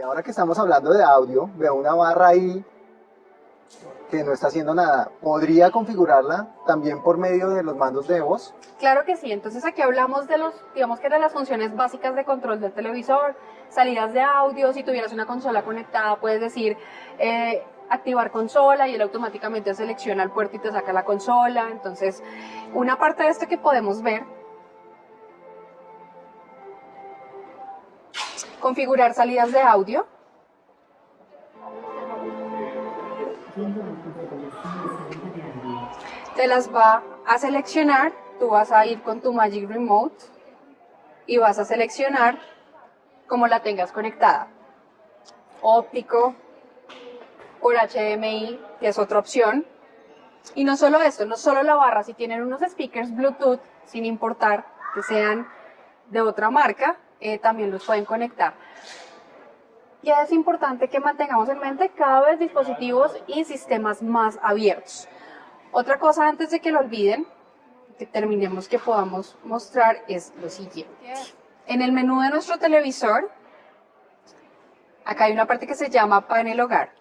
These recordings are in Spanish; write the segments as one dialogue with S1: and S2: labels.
S1: ahora que estamos hablando de audio, veo una barra ahí que no está haciendo nada. ¿Podría configurarla también por medio de los mandos de voz?
S2: Claro que sí, entonces aquí hablamos de los, digamos que de las funciones básicas de control del televisor, salidas de audio, si tuvieras una consola conectada puedes decir eh, activar consola y él automáticamente selecciona el puerto y te saca la consola, entonces una parte de esto que podemos ver, configurar salidas de audio, te las va a seleccionar, tú vas a ir con tu Magic Remote y vas a seleccionar como la tengas conectada. Óptico, por HDMI, que es otra opción. Y no solo esto, no solo la barra, si tienen unos speakers Bluetooth, sin importar que sean de otra marca, eh, también los pueden conectar. Y es importante que mantengamos en mente cada vez dispositivos y sistemas más abiertos. Otra cosa antes de que lo olviden, que terminemos que podamos mostrar es lo siguiente. En el menú de nuestro televisor, acá hay una parte que se llama panel hogar.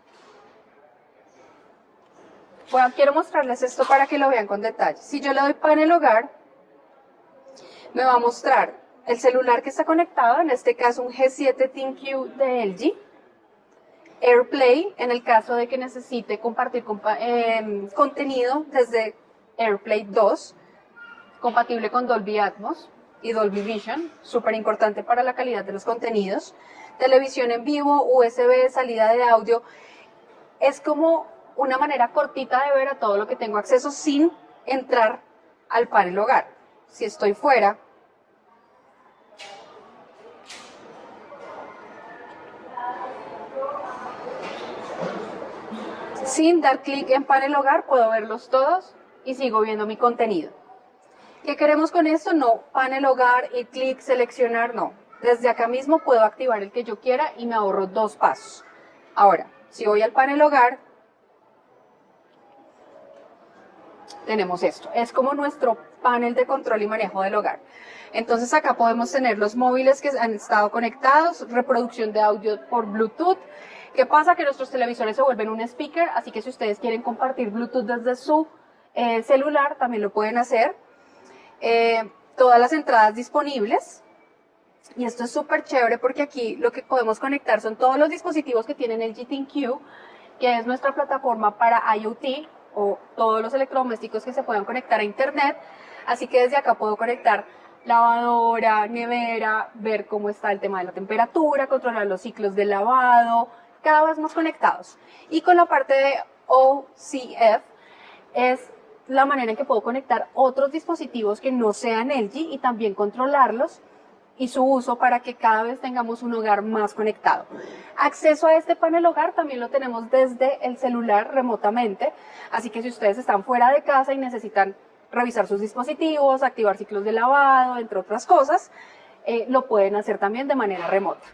S2: Bueno, quiero mostrarles esto para que lo vean con detalle. Si yo le doy panel hogar, me va a mostrar el celular que está conectado, en este caso un G7 ThinQ de LG, AirPlay, en el caso de que necesite compartir em, contenido desde AirPlay 2, compatible con Dolby Atmos y Dolby Vision, súper importante para la calidad de los contenidos. Televisión en vivo, USB, salida de audio. Es como una manera cortita de ver a todo lo que tengo acceso sin entrar al panel hogar. Si estoy fuera, sin dar clic en panel hogar puedo verlos todos y sigo viendo mi contenido. ¿Qué queremos con esto? No, panel hogar y clic, seleccionar, no. Desde acá mismo puedo activar el que yo quiera y me ahorro dos pasos. Ahora, si voy al panel hogar, tenemos esto. Es como nuestro panel de control y manejo del hogar. Entonces acá podemos tener los móviles que han estado conectados, reproducción de audio por Bluetooth. ¿Qué pasa? Que nuestros televisores se vuelven un speaker, así que si ustedes quieren compartir Bluetooth desde su eh, celular, también lo pueden hacer. Eh, todas las entradas disponibles. Y esto es súper chévere porque aquí lo que podemos conectar son todos los dispositivos que tienen el GTQ, que es nuestra plataforma para IoT, o todos los electrodomésticos que se puedan conectar a internet. Así que desde acá puedo conectar lavadora, nevera, ver cómo está el tema de la temperatura, controlar los ciclos de lavado, cada vez más conectados. Y con la parte de OCF es la manera en que puedo conectar otros dispositivos que no sean LG y también controlarlos y su uso para que cada vez tengamos un hogar más conectado. Acceso a este panel hogar también lo tenemos desde el celular remotamente, así que si ustedes están fuera de casa y necesitan revisar sus dispositivos, activar ciclos de lavado, entre otras cosas, eh, lo pueden hacer también de manera remota.